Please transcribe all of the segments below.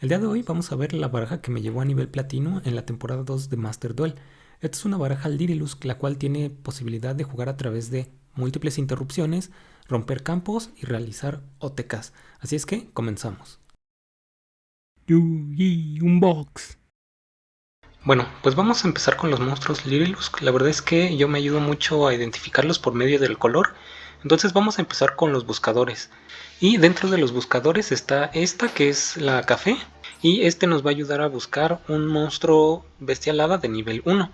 El día de hoy vamos a ver la baraja que me llevó a nivel platino en la temporada 2 de Master Duel. Esta es una baraja Lirilus, la cual tiene posibilidad de jugar a través de múltiples interrupciones, romper campos y realizar OTKs. Así es que comenzamos. Unbox. Bueno, pues vamos a empezar con los monstruos Lirilus. La verdad es que yo me ayudo mucho a identificarlos por medio del color. Entonces vamos a empezar con los buscadores. Y dentro de los buscadores está esta que es la café. Y este nos va a ayudar a buscar un monstruo bestialada de nivel 1.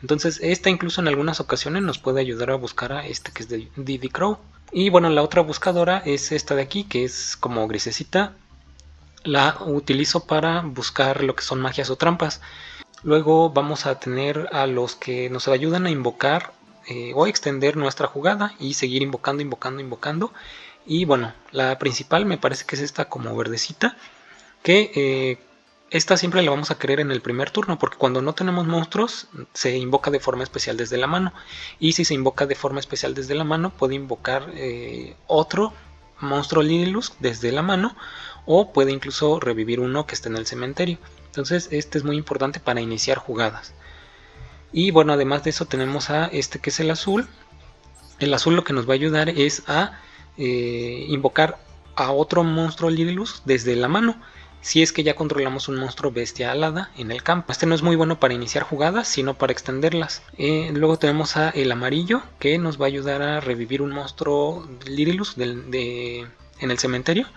Entonces esta incluso en algunas ocasiones nos puede ayudar a buscar a este que es de Diddy Crow. Y bueno, la otra buscadora es esta de aquí que es como grisecita. La utilizo para buscar lo que son magias o trampas. Luego vamos a tener a los que nos ayudan a invocar eh, o extender nuestra jugada y seguir invocando, invocando, invocando. Y bueno, la principal me parece que es esta como verdecita, que eh, esta siempre la vamos a querer en el primer turno, porque cuando no tenemos monstruos se invoca de forma especial desde la mano. Y si se invoca de forma especial desde la mano, puede invocar eh, otro monstruo Lililus desde la mano, o puede incluso revivir uno que esté en el cementerio. Entonces este es muy importante para iniciar jugadas. Y bueno, además de eso tenemos a este que es el azul. El azul lo que nos va a ayudar es a eh, invocar a otro monstruo Lililus desde la mano si es que ya controlamos un monstruo bestia alada en el campo. Este no es muy bueno para iniciar jugadas, sino para extenderlas. Eh, luego tenemos a el amarillo, que nos va a ayudar a revivir un monstruo Lililus en el cementerio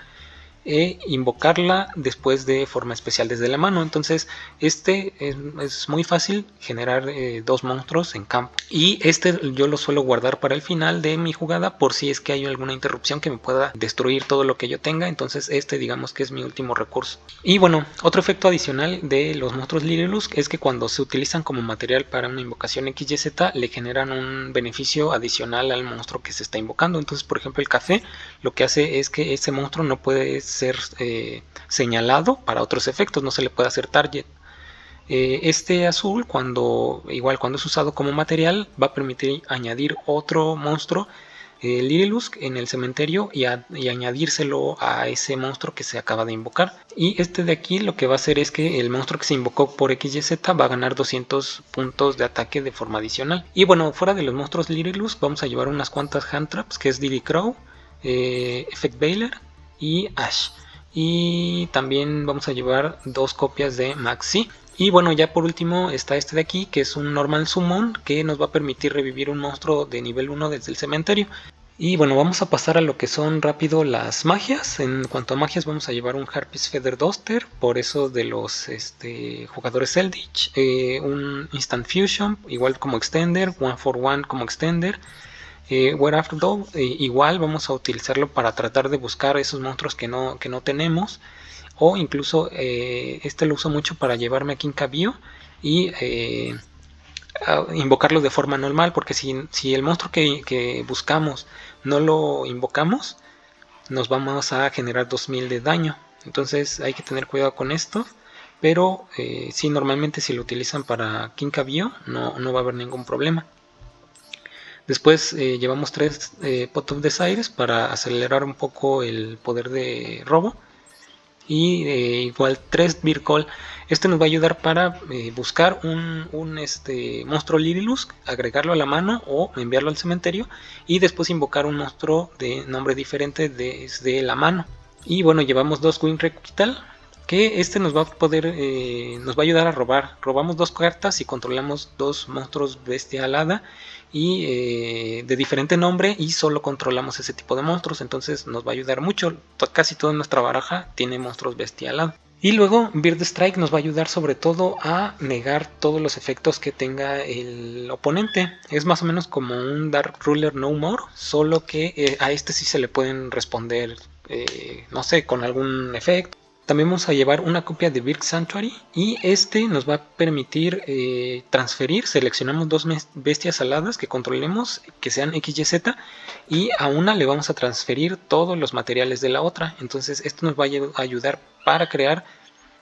e invocarla después de forma especial desde la mano. Entonces este es, muy fácil generar eh, dos monstruos en campo. Y este yo lo suelo guardar para el final de mi jugada por si es que hay alguna interrupción que me pueda destruir todo lo que yo tenga. Entonces este digamos que es mi último recurso. Y bueno, otro efecto adicional de los monstruos Lililus es que cuando se utilizan como material para una invocación XYZ le generan un beneficio adicional al monstruo que se está invocando. Entonces por ejemplo el café lo que hace es que ese monstruo no puede ser eh, señalado para otros efectos, no se le puede hacer target. Eh, este azul, cuando igual cuando es usado como material, va a permitir añadir otro monstruo, eh, en el cementerio y, añadírselo a ese monstruo que se acaba de invocar. Y este de aquí lo que va a hacer es que el monstruo que se invocó por XYZ va a ganar 200 puntos de ataque de forma adicional. Y bueno, fuera de los monstruos Lirilus, vamos a llevar unas cuantas hand traps, que es Diddy Crow, Effect Bailer y Ash. Y también vamos a llevar dos copias de Maxi. Y bueno ya por último está este de aquí que es un normal summon que nos va a permitir revivir un monstruo de nivel 1 desde el cementerio. Y bueno vamos a pasar a lo que son rápido las magias. En cuanto a magias vamos a llevar un Harpies Feather Duster por eso de los este, jugadores Eldritch. Eh, un Instant Fusion igual como extender one for one como extender eh, After eh, igual vamos a utilizarlo para tratar de buscar esos monstruos que no, que no tenemos. O incluso eh, este lo uso mucho para llevarme a Kinkabio y eh, invocarlo de forma normal. Porque si, si el monstruo que, buscamos no lo invocamos, nos vamos a generar 2000 de daño. Entonces hay que tener cuidado con esto. Pero si normalmente si lo utilizan para Kinkabio no, no va a haber ningún problema. Después eh, llevamos tres eh, Pot of Desires para acelerar un poco el poder de robo. Y eh, igual tres Call. Este nos va a ayudar para eh, buscar un, este, monstruo Lirilus, agregarlo a la mano o enviarlo al cementerio. Y después invocar un monstruo de nombre diferente desde la mano. Y bueno, llevamos dos Wing Requital que este nos va a poder, eh, nos va a ayudar a robar. Robamos dos cartas y controlamos dos monstruos bestia alada y eh, de diferente nombre y solo controlamos ese tipo de monstruos, entonces nos va a ayudar mucho. Casi toda nuestra baraja tiene monstruos bestia alada. Y luego Bird Strike nos va a ayudar sobre todo a negar todos los efectos que tenga el oponente. Es más o menos como un Dark Ruler No More, solo que eh, a este sí se le pueden responder, no sé, con algún efecto también vamos a llevar una copia de Birk Sanctuary y este nos va a permitir eh, transferir, seleccionamos dos bestias aladas que controlemos, que sean XYZ y a una le vamos a transferir todos los materiales de la otra. Entonces esto nos va a ayudar para crear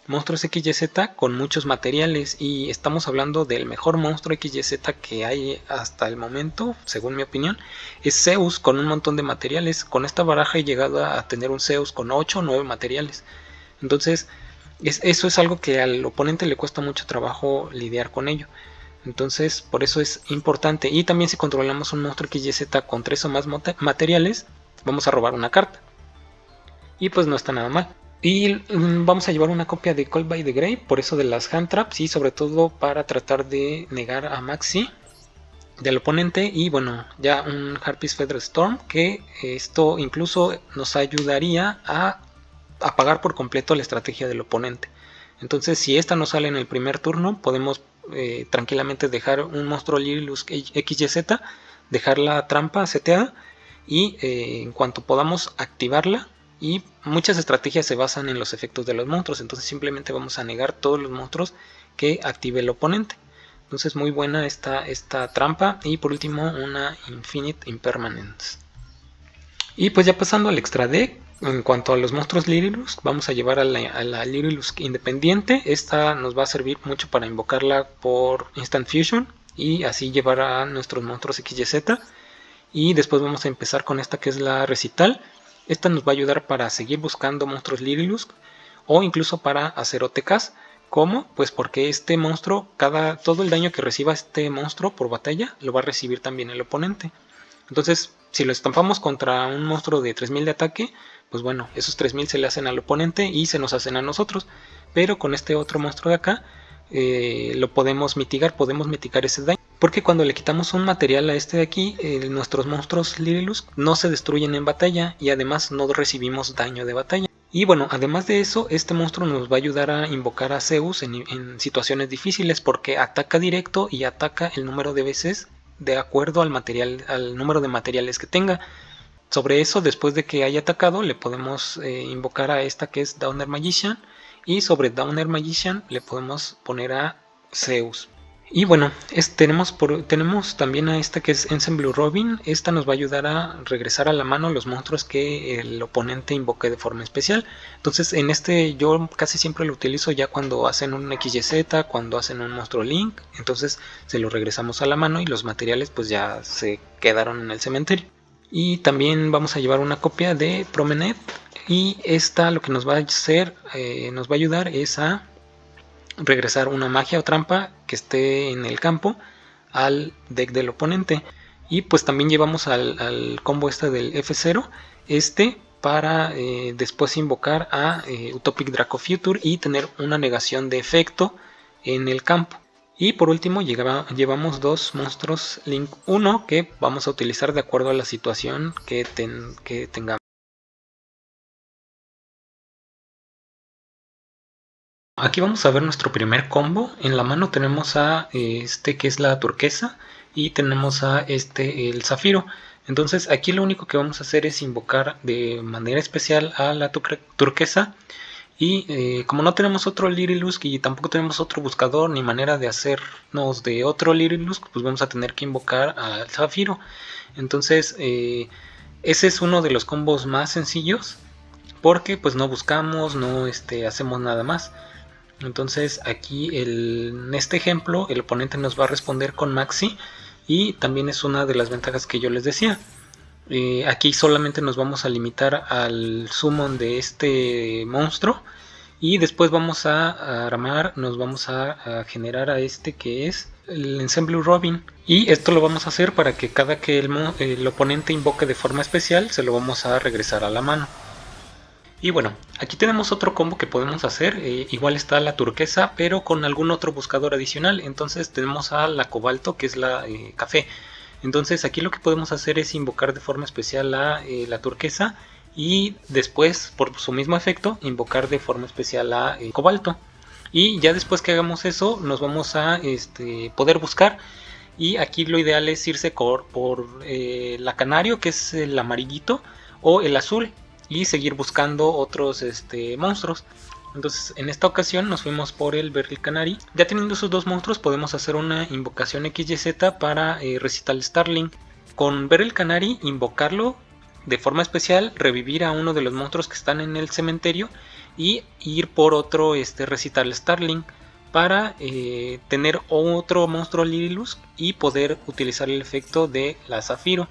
monstruos XYZ con muchos materiales y estamos hablando del mejor monstruo XYZ que hay hasta el momento, según mi opinión, es Zeus con un montón de materiales. Con esta baraja he llegado a tener un Zeus con 8 o 9 materiales. Entonces, eso es algo que al oponente le cuesta mucho trabajo lidiar con ello. Entonces, por eso es importante. Y también si controlamos un monstruo XYZ con tres o más materiales, vamos a robar una carta. Y pues no está nada mal. Y mm, vamos a llevar una copia de Call by the Grey, por eso de las hand traps y sobre todo para tratar de negar a Maxi del oponente y bueno ya un Harpies Feather Storm que esto incluso nos ayudaría a apagar por completo la estrategia del oponente entonces si esta no sale en el primer turno podemos eh, tranquilamente dejar un monstruo Lilus XYZ dejar la trampa seteada y eh, en cuanto podamos activarla y muchas estrategias se basan en los efectos de los monstruos entonces simplemente vamos a negar todos los monstruos que active el oponente entonces muy buena esta, esta trampa. Y por último una Infinite Impermanence. Y pues ya pasando al extra deck. En cuanto a los monstruos Lirilusk, vamos a llevar a la, a independiente. Esta nos va a servir mucho para invocarla por Instant Fusion y así llevar a nuestros monstruos XYZ. Y después vamos a empezar con esta que es la Recital. Esta nos va a ayudar para seguir buscando monstruos Lirilusk o incluso para hacer OTKs. ¿Cómo? Pues porque este monstruo, cada, todo el daño que reciba este monstruo por batalla, lo va a recibir también el oponente. Entonces, si lo estampamos contra un monstruo de 3000 de ataque, pues bueno, esos 3000 se le hacen al oponente y se nos hacen a nosotros. Pero con este otro monstruo de acá, eh, lo podemos mitigar, podemos mitigar ese daño. Porque cuando le quitamos un material a este de aquí, eh, nuestros monstruos Lirilus no se destruyen en batalla y además no recibimos daño de batalla. Y bueno, además de eso, este monstruo nos va a ayudar a invocar a Zeus en, situaciones difíciles porque ataca directo y ataca el número de veces de acuerdo al, material, al número de materiales que tenga. Sobre eso, después de que haya atacado, le podemos eh, invocar a esta que es Downer Magician. Y sobre Downer Magician le podemos poner a Zeus. Y bueno, tenemos, tenemos también a esta que es Ensemble Robin. Esta nos va a ayudar a regresar a la mano los monstruos que el oponente invoque de forma especial. Entonces en este yo casi siempre lo utilizo ya cuando hacen un XYZ, cuando hacen un monstruo Link. Entonces se lo regresamos a la mano y los materiales pues ya se quedaron en el cementerio. Y también vamos a llevar una copia de Promenade. Y esta lo que nos va a hacer, eh, nos va a ayudar es a regresar una magia o trampa que esté en el campo al deck del oponente. Y pues también llevamos al, combo este del F0, este para eh, después invocar a eh, Utopic Draco Future y tener una negación de efecto en el campo. Y por último llevamos dos monstruos Link 1 que vamos a utilizar de acuerdo a la situación que, que tengamos. Aquí vamos a ver nuestro primer combo. En la mano tenemos a este que es la turquesa y tenemos a este el zafiro. Entonces aquí lo único que vamos a hacer es invocar de manera especial a la turquesa. Y eh, como no tenemos otro Lirilusk y tampoco tenemos otro buscador ni manera de hacernos de otro Lirilusk, pues vamos a tener que invocar al zafiro. Entonces eh, ese es uno de los combos más sencillos porque pues no buscamos, no este, hacemos nada más. Entonces aquí en este ejemplo el oponente nos va a responder con Maxi y también es una de las ventajas que yo les decía. Eh, aquí solamente nos vamos a limitar al summon de este monstruo y después vamos a armar, nos vamos a, generar a este que es el Ensemble Robin y esto lo vamos a hacer para que cada que el oponente invoque de forma especial se lo vamos a regresar a la mano. Y bueno, aquí tenemos otro combo que podemos hacer, eh, igual está la turquesa, pero con algún otro buscador adicional. Entonces tenemos a la cobalto, que es la eh, café. Entonces aquí lo que podemos hacer es invocar de forma especial a eh, la turquesa y después, por su mismo efecto, invocar de forma especial a cobalto. Y ya después que hagamos eso, nos vamos a este, poder buscar. Y aquí lo ideal es irse por, por la canario, que es el amarillito, o el azul, y seguir buscando otros este, monstruos. Entonces en esta ocasión nos fuimos por el Beryl Canary. Ya teniendo esos dos monstruos podemos hacer una invocación XYZ para eh, Recital Starling. Con Beryl Canary invocarlo de forma especial, revivir a uno de los monstruos que están en el cementerio y ir por otro este, Recital Starling para eh, tener otro monstruo Lirilus y poder utilizar el efecto de la Zafiro.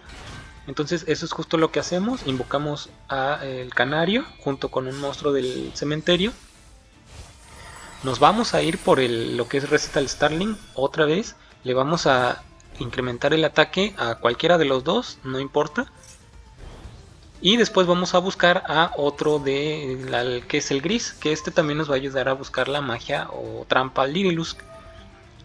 Entonces eso es justo lo que hacemos, invocamos a el canario junto con un monstruo del cementerio nos vamos a ir por el, lo que es Recital Starling otra vez. Le vamos a incrementar el ataque a cualquiera de los dos, no importa. Y después vamos a buscar a otro de que es el gris, que este también nos va a ayudar a buscar la magia o trampa Lirilusk.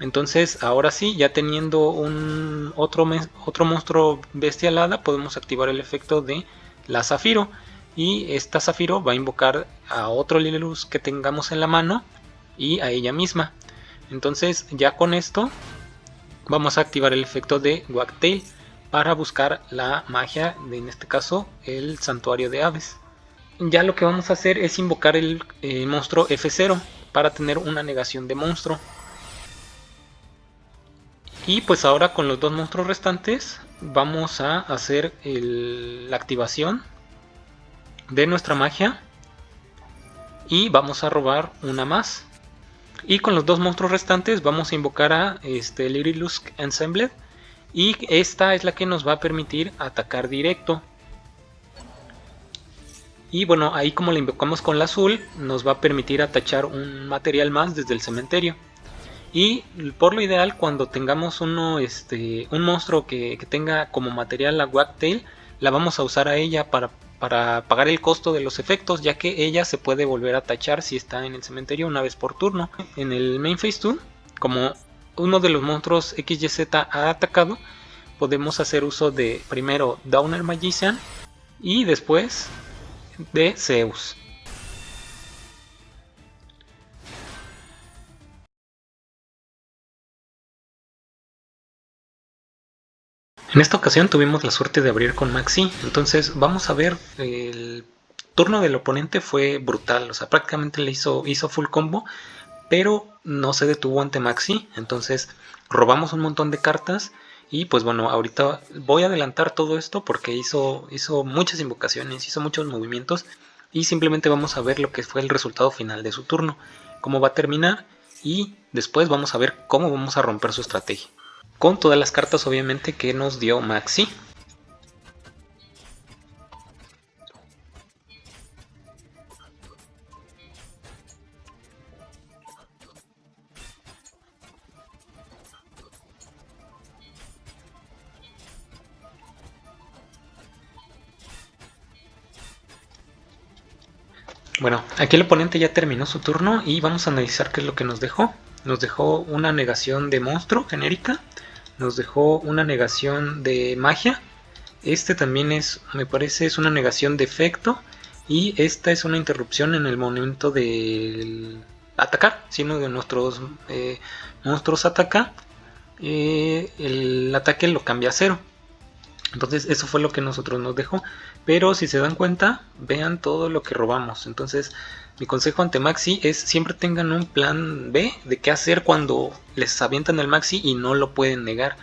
Entonces ahora sí, ya teniendo un otro, otro monstruo bestialada, podemos activar el efecto de la Zafiro. Y esta Zafiro va a invocar a otro Lirilusk que tengamos en la mano y a ella misma. Entonces ya con esto vamos a activar el efecto de Wagtail para buscar la magia, de, en este caso el santuario de aves. Ya lo que vamos a hacer es invocar el monstruo F0 para tener una negación de monstruo. Y pues ahora con los dos monstruos restantes vamos a hacer la activación de nuestra magia y vamos a robar una más. Y con los dos monstruos restantes vamos a invocar a este Lirilusk Ensemble y esta es la que nos va a permitir atacar directo. Y bueno, ahí como la invocamos con la azul, nos va a permitir atachar un material más desde el cementerio. Y por lo ideal, cuando tengamos uno, este, un monstruo que, tenga como material la Wagtail, la vamos a usar a ella para, para pagar el costo de los efectos, ya que ella se puede volver a tachar si está en el cementerio una vez por turno. En el Main Phase 2, como uno de los monstruos XYZ ha atacado, podemos hacer uso de primero Downer Magician y después de Zeus. En esta ocasión tuvimos la suerte de abrir con Maxi, entonces vamos a ver, el turno del oponente fue brutal, o sea, prácticamente le hizo, hizo full combo, pero no se detuvo ante Maxi, entonces robamos un montón de cartas y pues bueno, ahorita voy a adelantar todo esto porque hizo, hizo muchas invocaciones, hizo muchos movimientos y simplemente vamos a ver lo que fue el resultado final de su turno, cómo va a terminar y después vamos a ver cómo vamos a romper su estrategia. Con todas las cartas obviamente que nos dio Maxi. Bueno, aquí el oponente ya terminó su turno y vamos a analizar qué es lo que nos dejó. Nos dejó una negación de monstruo genérica, nos dejó una negación de magia, este también es, me parece, es una negación de efecto y esta es una interrupción en el momento de atacar, si uno de nuestros eh, monstruos ataca, eh, el ataque lo cambia a cero. Entonces eso fue lo que nosotros nos dejó. Pero si se dan cuenta, vean todo lo que robamos. Entonces mi consejo ante Maxi es siempre tengan un plan B de qué hacer cuando les avientan el Maxi y no lo pueden negar.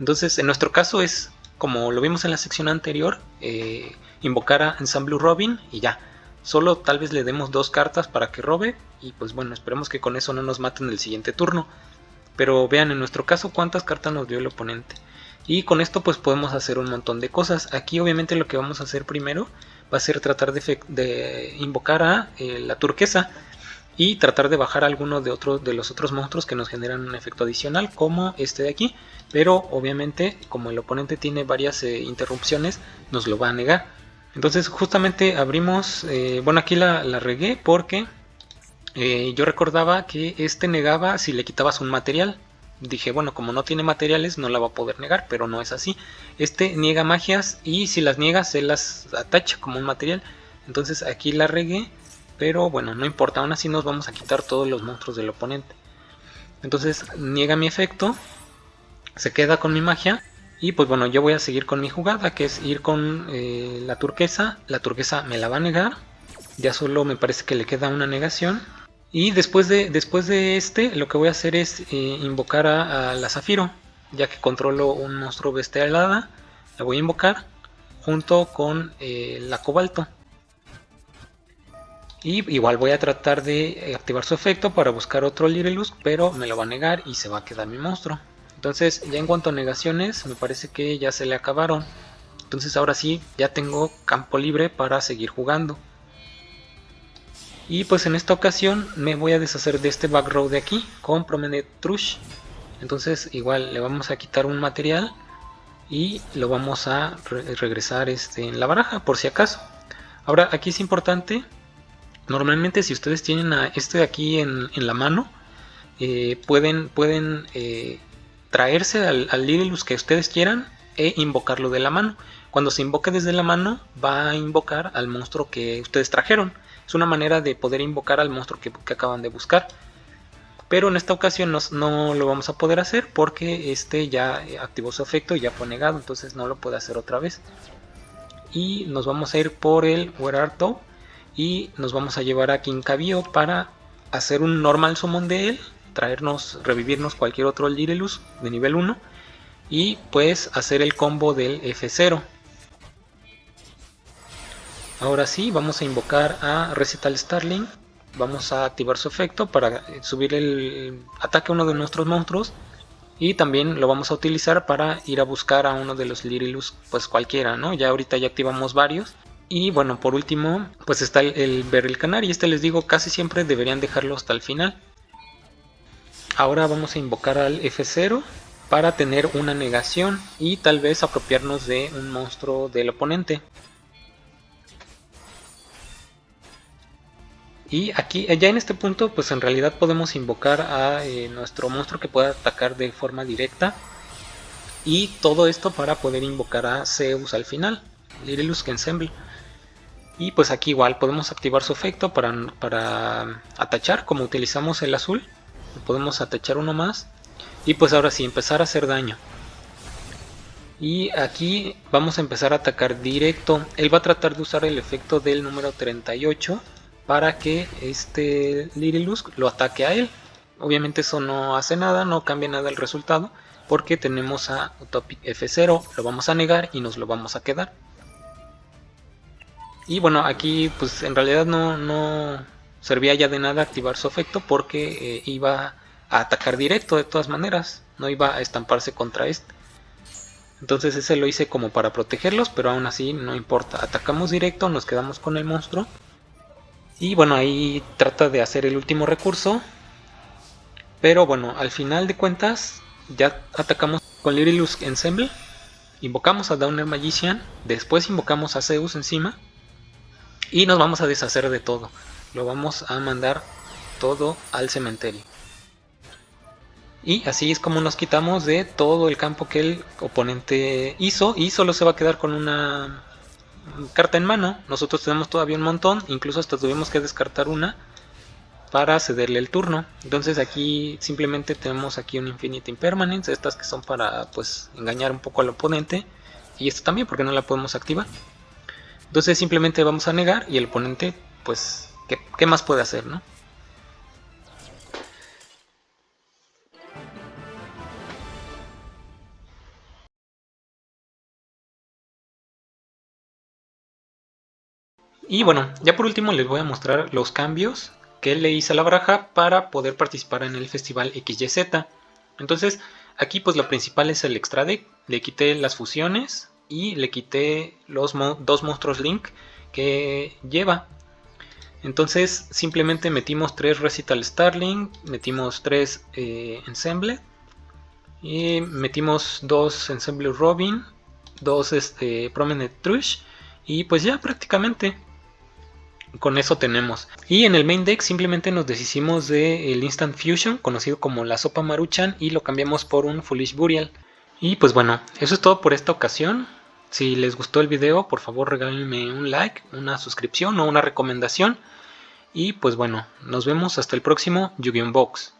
Entonces en nuestro caso es como lo vimos en la sección anterior, eh, invocar a Ensemble Robin y ya. Solo tal vez le demos dos cartas para que robe y pues bueno, esperemos que con eso no nos maten el siguiente turno. Pero vean en nuestro caso cuántas cartas nos dio el oponente. Y con esto pues podemos hacer un montón de cosas. Aquí obviamente lo que vamos a hacer primero va a ser tratar de, invocar a eh, la turquesa y tratar de bajar alguno de, otros de los otros monstruos que nos generan un efecto adicional como este de aquí. Pero obviamente como el oponente tiene varias eh, interrupciones nos lo va a negar. Entonces justamente abrimos, eh, bueno aquí la, la regué porque yo recordaba que este negaba si le quitabas un material dije, bueno, como no tiene materiales no la va a poder negar, pero no es así. Este niega magias y si las niega se las atacha como un material. Entonces aquí la regué, pero bueno, no importa, aún así nos vamos a quitar todos los monstruos del oponente. Entonces niega mi efecto, se queda con mi magia y pues bueno, yo voy a seguir con mi jugada, que es ir con eh, la turquesa. La turquesa me la va a negar, ya solo me parece que le queda una negación. Y después de, después de este, lo que voy a hacer es eh, invocar a, la Zafiro, ya que controlo un monstruo bestialada, la voy a invocar junto con eh, la Cobalto. Y igual voy a tratar de activar su efecto para buscar otro Lirelus, pero me lo va a negar y se va a quedar mi monstruo. Entonces ya en cuanto a negaciones, me parece que ya se le acabaron. Entonces ahora sí, ya tengo campo libre para seguir jugando. Y pues en esta ocasión me voy a deshacer de este back row de aquí con Promenade Trush. Entonces igual le vamos a quitar un material y lo vamos a regresar este, en la baraja por si acaso. Ahora aquí es importante, normalmente si ustedes tienen a este de aquí en, la mano, eh, pueden, pueden eh, traerse al, al Lililus que ustedes quieran e invocarlo de la mano. Cuando se invoque desde la mano va a invocar al monstruo que ustedes trajeron. Es una manera de poder invocar al monstruo que, acaban de buscar. Pero en esta ocasión no, lo vamos a poder hacer porque este ya activó su efecto y ya fue negado. Entonces no lo puede hacer otra vez. Y nos vamos a ir por el Werarto. Y nos vamos a llevar a Kinkabio para hacer un normal summon de él. Traernos, revivirnos cualquier otro Lirelus de nivel 1 y pues hacer el combo del F0. Ahora sí, vamos a invocar a Recital Starling. Vamos a activar su efecto para eh, subir el ataque a uno de nuestros monstruos. Y también lo vamos a utilizar para ir a buscar a uno de los Lirilus, pues cualquiera, ¿no? Ya ahorita ya activamos varios. Y bueno, por último, pues está el, el Beryl Canary. Este les digo, casi siempre deberían dejarlo hasta el final. Ahora vamos a invocar al F0 para tener una negación y tal vez apropiarnos de un monstruo del oponente. Y aquí, ya en este punto, pues en realidad podemos invocar a eh, nuestro monstruo que pueda atacar de forma directa. Y todo esto para poder invocar a Zeus al final, Lirilus Ensemble. Y pues aquí igual podemos activar su efecto para, para atachar, como utilizamos el azul. Podemos atachar uno más y pues ahora sí, empezar a hacer daño. Y aquí vamos a empezar a atacar directo. Él va a tratar de usar el efecto del número 38 para que este Lirilus lo ataque a él. Obviamente eso no hace nada, no cambia nada el resultado, porque tenemos a Utopic F0, lo vamos a negar y nos lo vamos a quedar. Y bueno, aquí pues en realidad no, no servía ya de nada activar su efecto porque eh, iba a atacar directo de todas maneras, no iba a estamparse contra este. Entonces ese lo hice como para protegerlos, pero aún así no importa. Atacamos directo, nos quedamos con el monstruo. Y bueno, ahí trata de hacer el último recurso. Pero bueno, al final de cuentas ya atacamos con Lirilus Ensemble. Invocamos a Downer Magician, después invocamos a Zeus encima. Y nos vamos a deshacer de todo. Lo vamos a mandar todo al cementerio. Y así es como nos quitamos de todo el campo que el oponente hizo y solo se va a quedar con una carta en mano. Nosotros tenemos todavía un montón, incluso hasta tuvimos que descartar una para cederle el turno. Entonces aquí simplemente tenemos aquí un Infinite Impermanence, estas que son para pues engañar un poco al oponente. Y esta también porque no la podemos activar. Entonces simplemente vamos a negar y el oponente pues ¿qué, qué más puede hacer? no? Y bueno, ya por último les voy a mostrar los cambios que le hice a la baraja para poder participar en el festival XYZ. Entonces, aquí pues lo principal es el extra deck. Le quité las fusiones y le quité los dos monstruos Link que lleva. Entonces simplemente metimos tres Recital Starling, metimos tres eh, Ensemble, y metimos dos Ensemble Robin, dos este, Prominent Trush y pues ya prácticamente con eso tenemos. Y en el main deck simplemente nos deshicimos del Instant Fusion, conocido como la sopa Maruchan, y lo cambiamos por un Foolish Burial. Y pues bueno, eso es todo por esta ocasión. Si les gustó el video, por favor regálenme un like, una suscripción o una recomendación. Y pues bueno, nos vemos hasta el próximo Yu-Gi-Oh! Box.